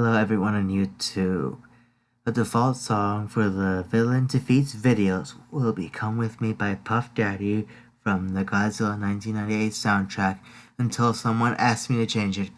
Hello everyone on YouTube. The default song for the Villain Defeats videos will be Come With Me by Puff Daddy from the Godzilla 1998 soundtrack until someone asks me to change it.